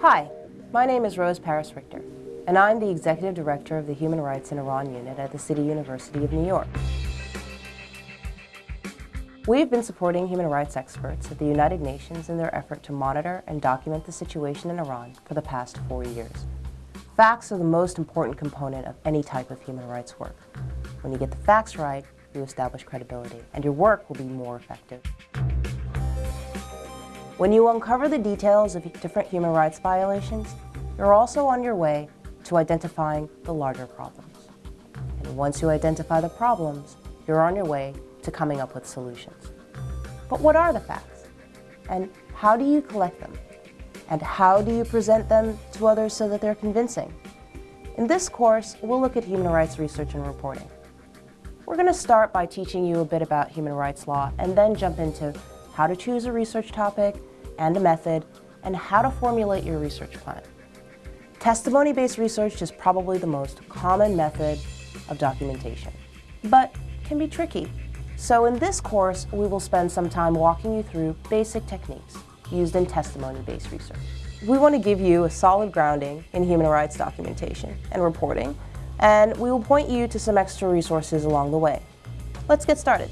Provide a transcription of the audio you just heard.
Hi, my name is Rose Paris Richter, and I'm the Executive Director of the Human Rights in Iran Unit at the City University of New York. We've been supporting human rights experts at the United Nations in their effort to monitor and document the situation in Iran for the past four years. Facts are the most important component of any type of human rights work. When you get the facts right, you establish credibility, and your work will be more effective. When you uncover the details of different human rights violations, you're also on your way to identifying the larger problems. And once you identify the problems, you're on your way to coming up with solutions. But what are the facts? And how do you collect them? And how do you present them to others so that they're convincing? In this course, we'll look at human rights research and reporting. We're going to start by teaching you a bit about human rights law and then jump into how to choose a research topic and a method, and how to formulate your research plan. Testimony-based research is probably the most common method of documentation, but can be tricky. So in this course, we will spend some time walking you through basic techniques used in testimony-based research. We want to give you a solid grounding in human rights documentation and reporting, and we will point you to some extra resources along the way. Let's get started.